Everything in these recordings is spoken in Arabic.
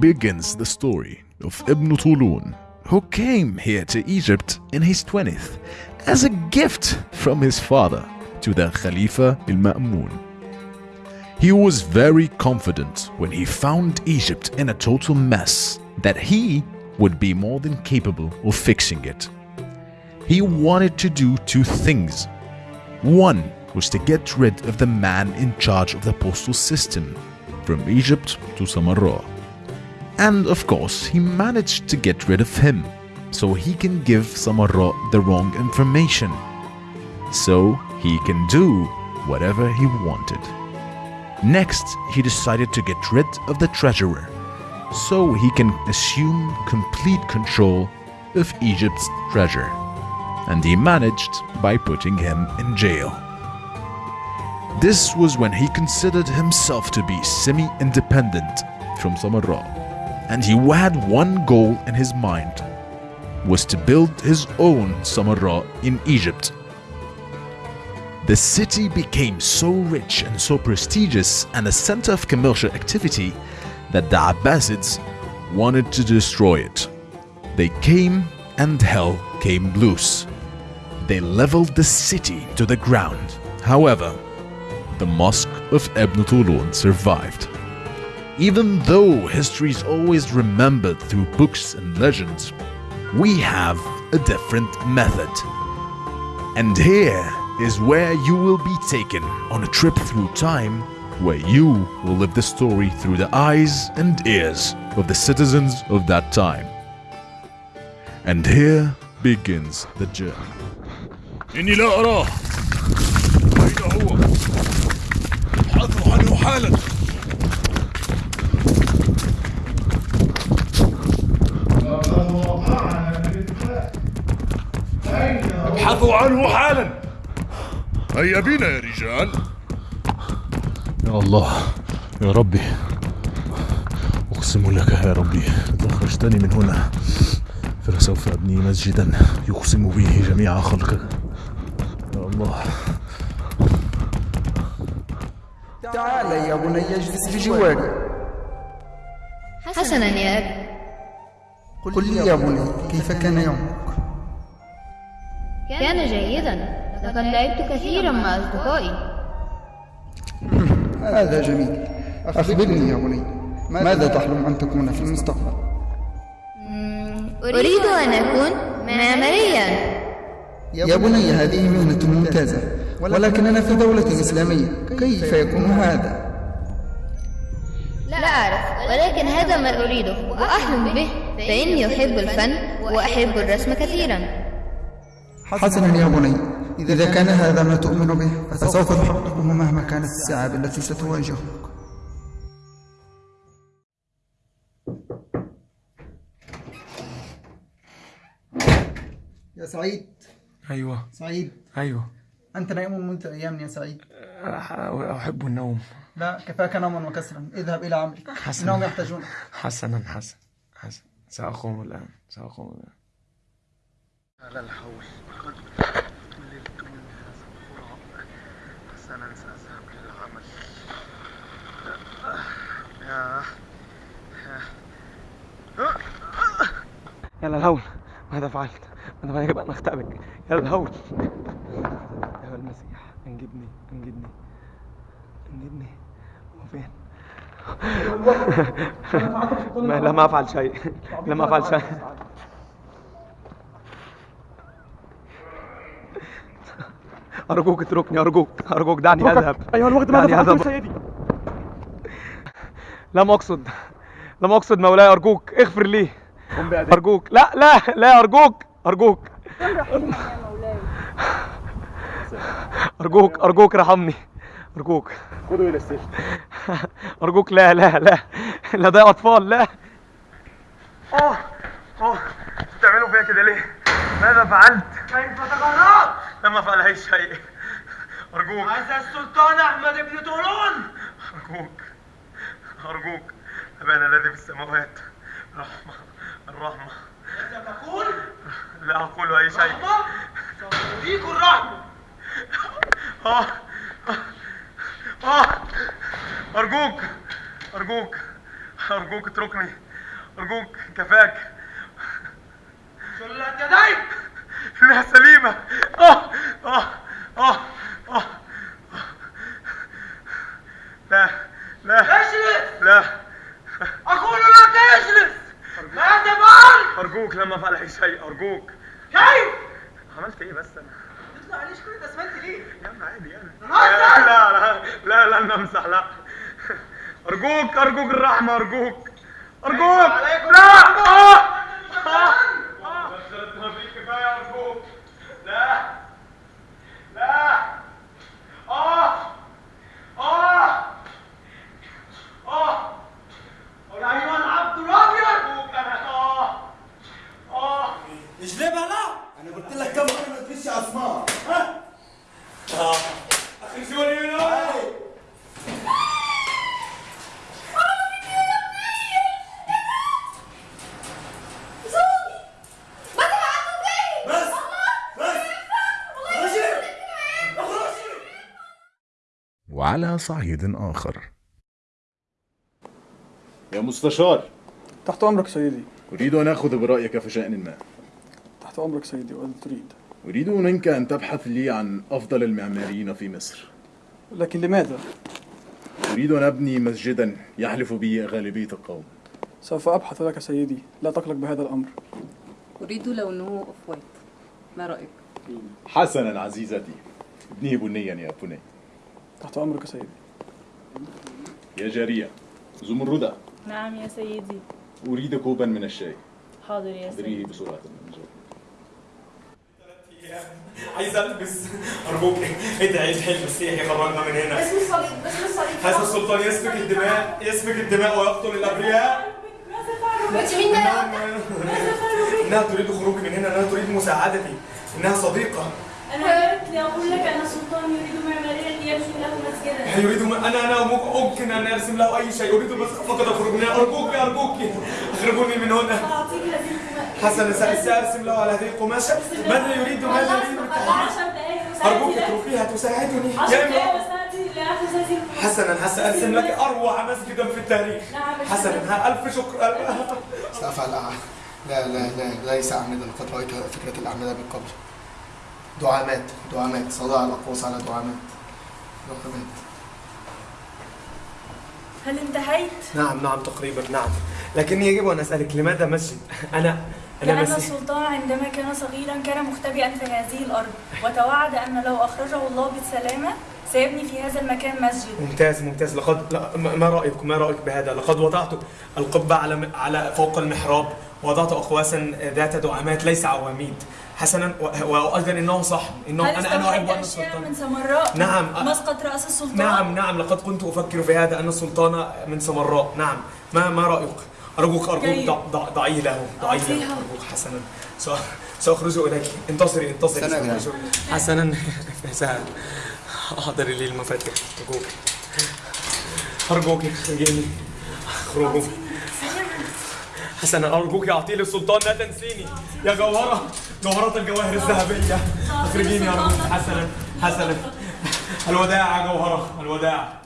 begins the story of Ibn Tulun, who came here to Egypt in his 20th as a gift from his father to the Khalifa al-Ma'mun. He was very confident when he found Egypt in a total mess that he would be more than capable of fixing it. He wanted to do two things. One was to get rid of the man in charge of the postal system from Egypt to Samarra. And of course, he managed to get rid of him so he can give Samarra the wrong information. So he can do whatever he wanted. Next, he decided to get rid of the treasurer so he can assume complete control of Egypt's treasure. And he managed by putting him in jail. This was when he considered himself to be semi-independent from Samarra. And he had one goal in his mind, was to build his own Samarra in Egypt. The city became so rich and so prestigious and a center of commercial activity that the Abbasids wanted to destroy it. They came and hell came loose. They leveled the city to the ground. However, the Mosque of Ibn Tulun survived. Even though history is always remembered through books and legends, we have a different method. And here is where you will be taken on a trip through time where you will live the story through the eyes and ears of the citizens of that time. And here begins the journey. إني لا أراه أين هو؟ ابحثوا عنه حالا ابحثوا عنه حالا. هيا بنا يا رجال. يا الله يا ربي. أقسم لك يا ربي إذا أخرجتني من هنا. فلسوف أبني مسجدا يقسم به جميع خلقك. يا الله. تعال يا بني اجلس بجواري حسنا يا أبي. قل لي يا بني كيف كان يومك؟ كان جيدا لقد لعبت كثيرا مع أصدقائي. هذا جميل. أخبرني يا بني ماذا تحلم أن تكون في المستقبل؟ أريد أن أكون معماريا. يا بني هذه مهنة ممتازة ولكننا في دولة إسلامية. كيف يكون هذا؟ لا أعرف ولكن هذا ما أريده وأحلم به فإني أحب الفن وأحب الرسم كثيرا. حسنا يا بني إذا كان هذا ما تؤمن به فسوف تحققه مهما كانت الصعاب التي ستواجهك. يا سعيد. أيوة. سعيد. أيوة. أنت نائم منذ أيام يا سعيد. أحب النوم. لا كفاك نوما وكسرا. اذهب إلى عملك. حسنا. إنهم يحتاجونك حسنا حسنا حسنا. سأقوم الآن سأقوم الآن. لا الحول. مللت من هذا الغراب حسنا سأذهب للعمل يا للهول ماذا فعلت؟ ماذا فعلت؟ يجب أن أختبئ يا للهول يا المسيح أنجدني أنجدني أنجدني هو فين؟ ما لم أفعل شيء. لم أفعل شيء. أرجوك اتركني أرجوك أرجوك دعني أذهب. أيها الوقت ماذا فعلت سيدي لم أقصد لم أقصد مولاي أرجوك اغفر لي. أرجوك. لا لا لا أرجوك أرجوك. أرجوك أرجوك ارحمني. أرجوك. خذوا إلى السجن. أرجوك. لا لا لا لا ده أطفال. لا. أوه أوه بتعملوا فيا كده ليه؟ ماذا فعلت؟ كيف تجرأت؟ لم أفعل أي شيء. أرجوك. هذا السلطان أحمد بن طولون. أرجوك. أرجوك. أبانا الذي في السماوات. رحمة الرحمة. ماذا تقول؟ لا أقول أي شيء. رحمة؟ سأريك الرحمة. آه. آه. أرجوك. أرجوك. أرجوك اتركني. أرجوك. كفاك. شلت يديك. إنها سليمة. آه آه آه آه لا لا. اجلس. لا. أقول لك اجلس. ماذا فعلت أرجوك لما افعل أي شيء. أرجوك. كيف؟ عملت إيه بس أنا؟ تطلع عليش كل ده أسمنت ليه؟ يا عم عادي يعني! لا لا لا لا نمسح لا. أرجوك أرجوك الرحمة أرجوك. أرجوك. لا الرحمة. آه آه آه بس ما فيك كفايه ارجوك لا لا آه آه آه يا ايها العبد الابيض ارجوك أنا آه آه اجلبها لا أنا قلت لك كم مره ما تفيش اسماء اخرجوني من هنا بس بس اخرجي اخرجي وعلى صعيد آخر. يا مستشار. تحت أمرك سيدي. أريد أن آخذ برأيك في شأن ما. تحت أمرك سيدي وإذا تريد. أريد منك أن تبحث لي عن أفضل المعماريين في مصر. لكن لماذا؟ أريد أن أبني مسجدا يحلف به غالبية القوم. سوف أبحث لك سيدي. لا تقلق بهذا الأمر. أريد لونه أوف وايت ما رأيك؟ حسنا عزيزتي. ابنيه بنيا يا بني. تحت أمرك سيدي. يا جارية زمردة نعم يا سيدي. أريد كوبا من الشاي. حاضر يا أدريه بسرعة. عايز ألبس أرجوك. ادعي ادعي المسيح يخرجنا من هنا. اسم الصليب اسم الصليب هذا السلطان يسفك الدماء يسفك الدماء ويقتل الأبرياء. انت مين ده؟ يا انها تريد خروجي من هنا انها تريد مساعدتي. إنها صديقة. أنا جئت لأقول لك أن السلطان يريد معماريا يبني له مسجدا. يريد م... أنا أنا ممكن إن أرسم له أي شيء. أريد بس فقط أخرج من هنا ارجوك أرجوك. أخرجوني من هنا. سأعطيك هذه القماشة. حسنا سأرسم له على هذه القماشة. ماذا يريد ماذا يريد؟ أرجوك اتركيها تساعدني. يا القماشة حسنا سأرسم لك أروع مسجدا في التاريخ. نعم حسنا ها ألف شكر. سأفعل لا لا لا ليس أعمدا لقد رأيت فكرة الأعمدة من قبل. دعامات دعامات صداع الأقواس على دعامات. دعامات هل انتهيت؟ نعم نعم تقريبا نعم. لكني يجب أن أسألك لماذا مسجد؟ أنا أنا لأن مسيح السلطان عندما كان صغيرا كان مختبئا في هذه الأرض وتوعد أن لو أخرجه الله بالسلامة سيبني في هذا المكان مسجد ممتاز ممتاز. لقد لا ما رأيك ما رأيك بهذا؟ لقد وضعت القبة على على فوق المحراب وضعت اقواسا ذات دعامات ليس عواميد. حسنا وأيضا انه صح انه أنا أنا أحب أن أشياء من السلطان سمراء؟ نعم. مسقط رأس السلطان؟ نعم نعم لقد كنت أفكر في هذا أن السلطان من سمراء نعم. ما ما رأيك؟ أرجوك أرجوك جيد. ضع- ضع- ضعيه له ضعيه له. أرجوك حسنا. سأ- سأخرج إليك. انتصري انتصري سأخرج. حسنا. سهل احضري لي المفاتيح. أرجوك. أرجوك اخرجيني اخرجوا حسنا ارجوك اعطي لي السلطان لا تنسيني. يا جوهرة جوهرات الجواهر الذهبية. أخرجيني ارجوك حسنا حسنا. الوداع يا جوهرة الوداع.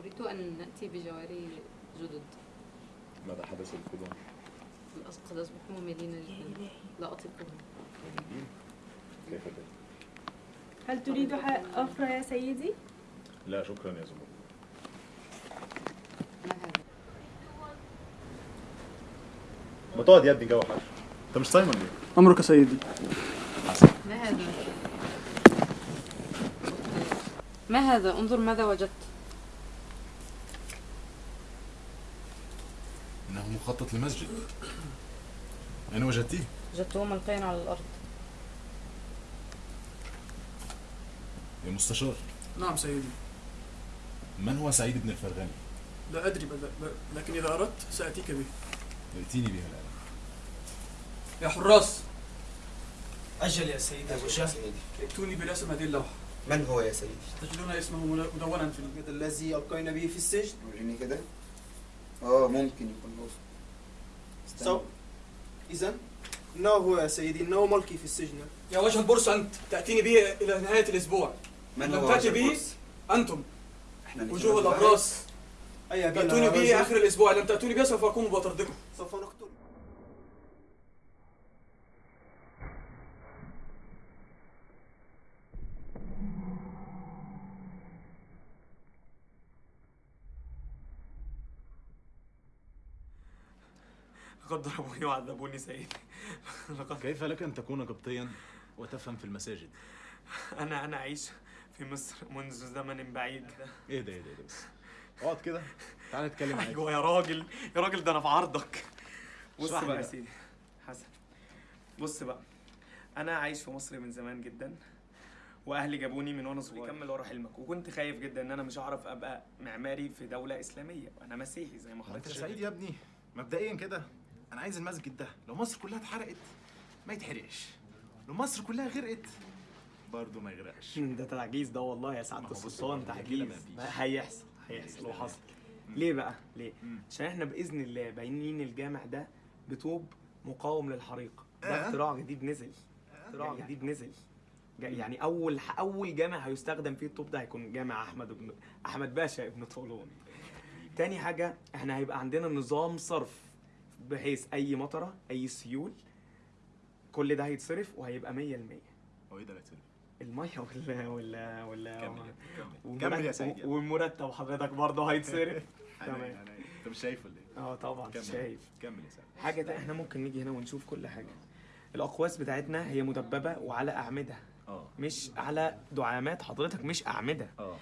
أريد أن نأتي بجواري جدد. ماذا حدث القدام؟ قد أصبحوا مملين جدا. لا أطيقهم. كيف ذلك؟ هل تريد أفرى يا سيدي؟ لا شكرا يا زمر ما هذا؟ ما تقعد يا ابني جو حر انت مش صايم ولا إيه؟ أمرك سيدي ما هذا؟ ما هذا؟ انظر ماذا وجدت إنه مخطط لمسجد أين وجدتيه؟ وجدته ملقيا على الأرض يا مستشار نعم سيدي من هو سعيد بن الفرغاني؟ لا أدري لكن إذا أردت سأتيك به ائتيني بها الان يا حراس. أجل يا سيدي. أبو شاه ائتوني برسم هذه اللوحة. من هو يا سيدي؟ تجدون اسمه مدونا في هذا الذي ألقينا به في السجن. وريني كده. آه ممكن يكون هو. سو إذا إنه هو يا سيدي. إنه ملقي في السجن. يا وجه البورصة أنت. تأتيني به إلى نهاية الأسبوع. من لم هو تأتي به؟ أنتم. إحنا وجوه عن الأبراس أي يا به. آخر الأسبوع. لم تأتوني به سوف أقوم بطردكم سوف نقتل. لقد ضربوني وعذبوني سيدي لقد كيف لك أن تكون قبطيا وتفهم في المساجد؟ أنا أنا أعيش في مصر منذ زمن بعيد. إيه ده إيه ده إيه ده بس. أقعد كده. تعال نتكلم عادي أيوة يا راجل يا راجل ده أنا في عرضك. بص بقى يا. سيدي. حسن. بص بقى. أنا عايش في مصر من زمان جدا وأهلي جابوني من وأنا صغير. كمل ورا حلمك وكنت خايف جدا إن أنا مش هعرف أبقى معماري في دولة إسلامية. وأنا مسيحي زي ما ما أنت حضرتك سعيد يا ابني. مبدئيا كده. أنا عايز المسجد ده. لو مصر كلها اتحرقت ما يتحرقش. لو مصر كلها غرقت برضه ما يغرقش. ده تعجيز ده والله يا سعاده السلطان تعجيز هيحصل هيحصل وحصل ليه بقى؟ ليه؟ عشان إحنا بإذن الله باينين الجامع ده بطوب مقاوم للحريق. ده آه. اختراع جديد نزل. اختراع جديد نزل. جا- يعني أول أول جامع هيستخدم فيه الطوب ده هيكون جامع أحمد ابن أحمد باشا ابن طولون. تاني حاجة إحنا هيبقى عندنا نظام صرف. بحيث أي مطرة أي سيول كل ده هيتصرف وهيبقى 100% هو إيه ده اللي هيتصرف؟ المية ولا ولا ولا كمل كمل. كمل يا سيدي. والمرتب حضرتك برضه هيتصرف تمام انت مش شايف ولا إيه؟ آه طبعا كمل. شايف كمل يا سيدي حاجة تانية إحنا ممكن نيجي هنا ونشوف كل حاجة الأقواس بتاعتنا هي مدببة وعلى أعمدة آه مش على دعامات حضرتك مش أعمدة آه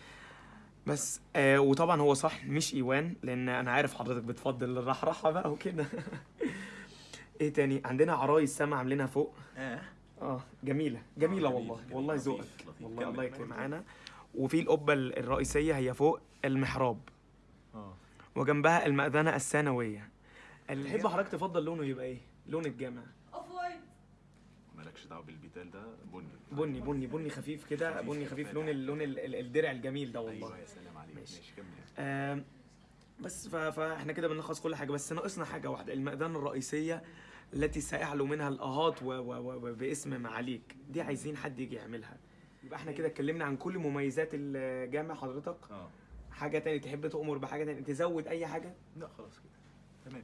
بس آه وطبعا هو صح مش إيوان لأن أنا عارف حضرتك بتفضل الرحرحة بقى وكده. إيه تاني؟ عندنا عرايس سما عاملينها فوق. آه. آه جميلة جميلة آه، والله والله ذوقك. والله. الله يكرم معانا. وفي القبة الرئيسية هي فوق المحراب. آه. وجنبها المأذنة الثانوية. تحب حضرتك تفضل لونه يبقى إيه؟ لون الجامع. مالكش دعوة بالبيتال ده بني. بني بني بني خفيف كده بني خفيف. لون ال- لون ال- ال- الدرع الجميل ده والله. أيوه يا سلام عليك. ماشي. ماشي كمل. بس فاحنا كده بنلخص كل حاجة بس ناقصنا حاجة واحدة المأذنة الرئيسية التي سيعلو منها الأهات وباسم معاليك. دي عايزين حد يجي يعملها. يبقى إحنا كده اتكلمنا عن كل مميزات الجامع حضرتك. آه. حاجة تاني تحب تؤمر بحاجة تاني تزود أي حاجة؟ لا خلاص كده. تمام.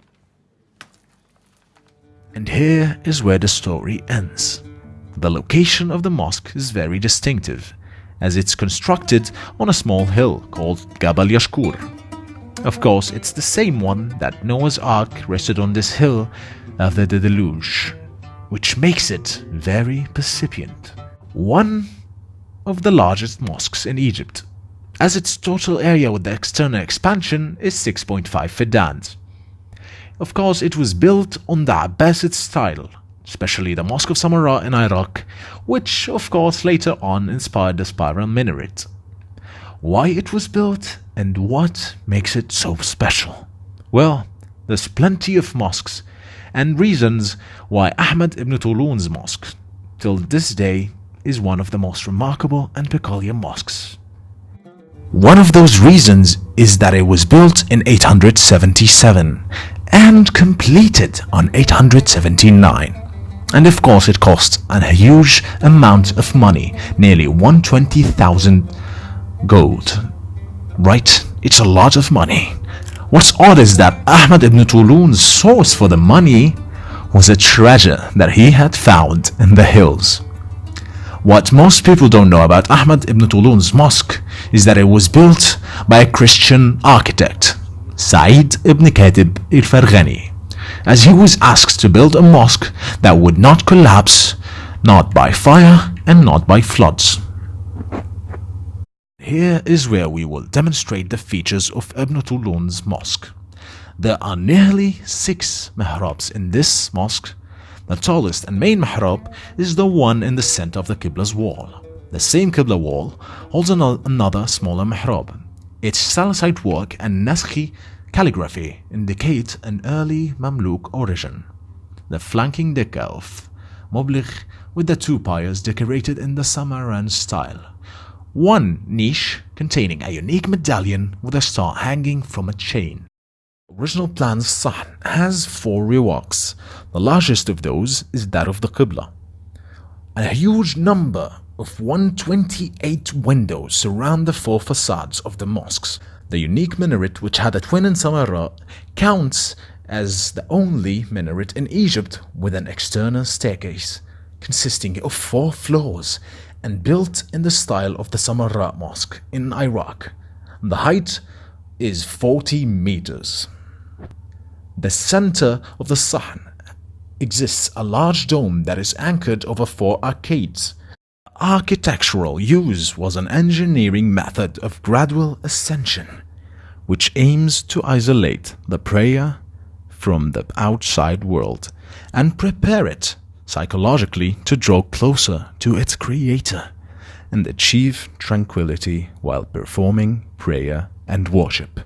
And here is where the story ends. The location of the mosque is very distinctive, as it's constructed on a small hill called Gabal Yashkur. Of course, it's the same one that Noah's Ark rested on this hill after the deluge, which makes it very percipient. One of the largest mosques in Egypt, as its total area with the external expansion is 6.5 fidans. Of course, it was built on the Abbasid style, especially the Mosque of Samarra in Iraq, which, of course, later on inspired the spiral minaret. Why it was built and what makes it so special? Well, there's plenty of mosques and reasons why Ahmad ibn Tulun's mosque, till this day, is one of the most remarkable and peculiar mosques. One of those reasons is that it was built in 877 and completed on 879. And of course, it cost a huge amount of money, nearly 120,000 gold. Right, it's a lot of money. What's odd is that Ahmad ibn Tulun's source for the money was a treasure that he had found in the hills. What most people don't know about Ahmad ibn Tulun's mosque is that it was built by a Christian architect, Sa'id ibn Katib al Farghani, as he was asked to build a mosque that would not collapse, not by fire and not by floods. Here is where we will demonstrate the features of Ibn Tulun's mosque. There are nearly six mihrabs in this mosque. The tallest and main mihrab is the one in the center of the Qibla's wall. The same Qibla wall holds another smaller mihrab. Its Salicite work and Naskhi calligraphy indicate an early Mamluk origin. The flanking decca of Moblich with the two piers decorated in the Samaran style. One niche containing a unique medallion with a star hanging from a chain. Original plan's Sahn has four reworks. The largest of those is that of the Qibla. A huge number of 128 windows surround the four facades of the mosques. The unique minaret, which had a twin in Samarra, counts as the only minaret in Egypt with an external staircase consisting of four floors and built in the style of the Samarra Mosque in Iraq. The height is 40 meters. the center of the Sahn exists a large dome that is anchored over four arcades. Architectural use was an engineering method of gradual ascension, which aims to isolate the prayer from the outside world and prepare it psychologically to draw closer to its creator and achieve tranquility while performing prayer and worship.